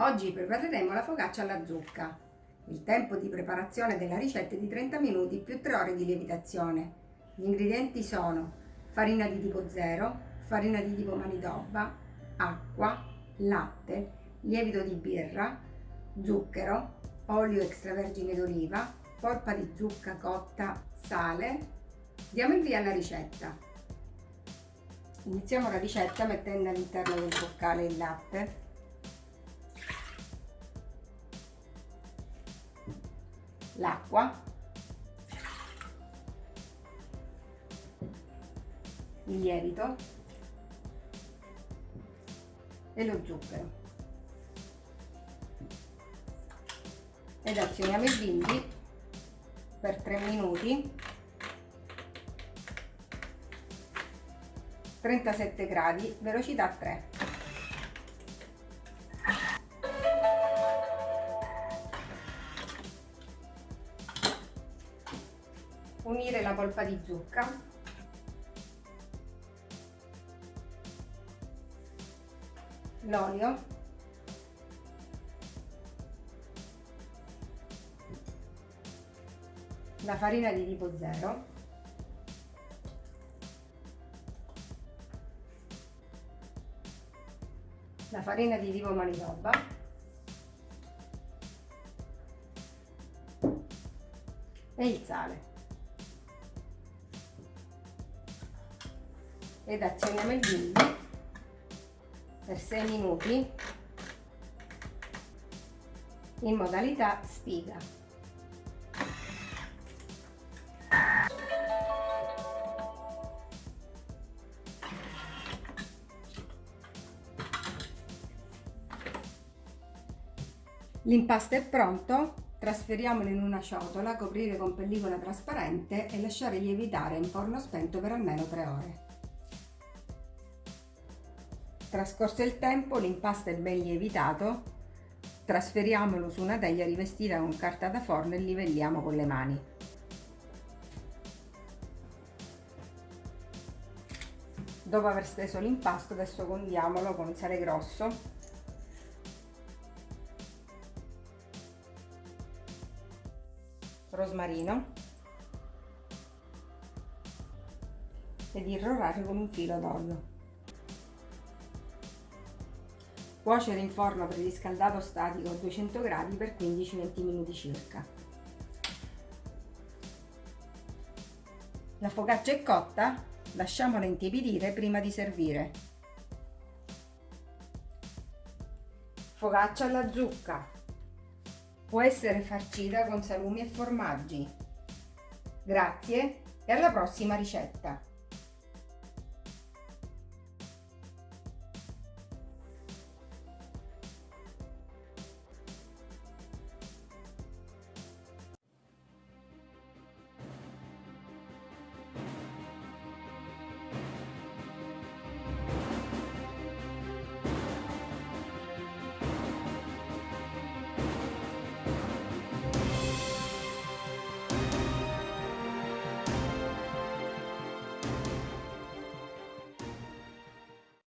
Oggi prepareremo la focaccia alla zucca. Il tempo di preparazione della ricetta è di 30 minuti più 3 ore di lievitazione. Gli ingredienti sono farina di tipo 0, farina di tipo manitoba, acqua, latte, lievito di birra, zucchero, olio extravergine d'oliva, polpa di zucca cotta, sale. Diamo il via alla ricetta. Iniziamo la ricetta mettendo all'interno del boccale il latte, l'acqua, il lievito e lo zucchero. Ed azioniamo il bimbi per 3 minuti 37 gradi, velocità 3. Unire la polpa di zucca. L'olio. La farina di tipo 0 la farina di tipo manitoba e il sale ed azioniamo il bimbi per 6 minuti in modalità spiga L'impasto è pronto, trasferiamolo in una ciotola, coprire con pellicola trasparente e lasciare lievitare in forno spento per almeno 3 ore. Trascorso il tempo, l'impasto è ben lievitato, trasferiamolo su una teglia rivestita con carta da forno e livelliamo con le mani. Dopo aver steso l'impasto, adesso condiamolo con sale grosso rosmarino ed irrorare con un filo d'olio. Cuocere in forno preriscaldato statico a 200 gradi per 15-20 minuti circa. La focaccia è cotta, lasciamola intiepidire prima di servire. Focaccia alla zucca Può essere farcita con salumi e formaggi. Grazie e alla prossima ricetta!